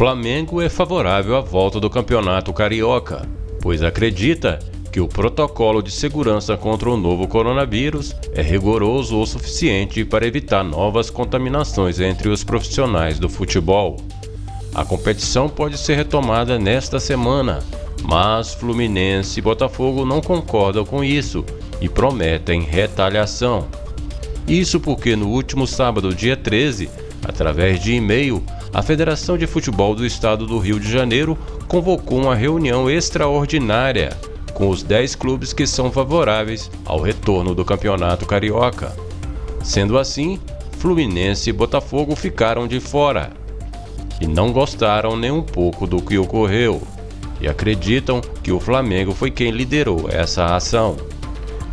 Flamengo é favorável à volta do Campeonato Carioca, pois acredita que o protocolo de segurança contra o novo coronavírus é rigoroso o suficiente para evitar novas contaminações entre os profissionais do futebol. A competição pode ser retomada nesta semana, mas Fluminense e Botafogo não concordam com isso e prometem retaliação. Isso porque no último sábado, dia 13, através de e-mail, a Federação de Futebol do Estado do Rio de Janeiro convocou uma reunião extraordinária com os 10 clubes que são favoráveis ao retorno do Campeonato Carioca. Sendo assim, Fluminense e Botafogo ficaram de fora e não gostaram nem um pouco do que ocorreu e acreditam que o Flamengo foi quem liderou essa ação.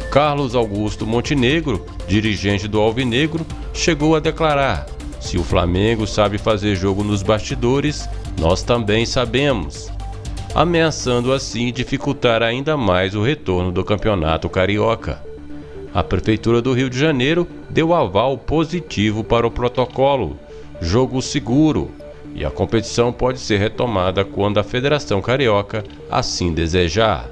Carlos Augusto Montenegro, dirigente do Alvinegro, chegou a declarar: Se o Flamengo sabe fazer jogo nos bastidores, nós também sabemos. Ameaçando assim dificultar ainda mais o retorno do Campeonato Carioca. A Prefeitura do Rio de Janeiro deu aval positivo para o protocolo, jogo seguro, e a competição pode ser retomada quando a Federação Carioca assim desejar.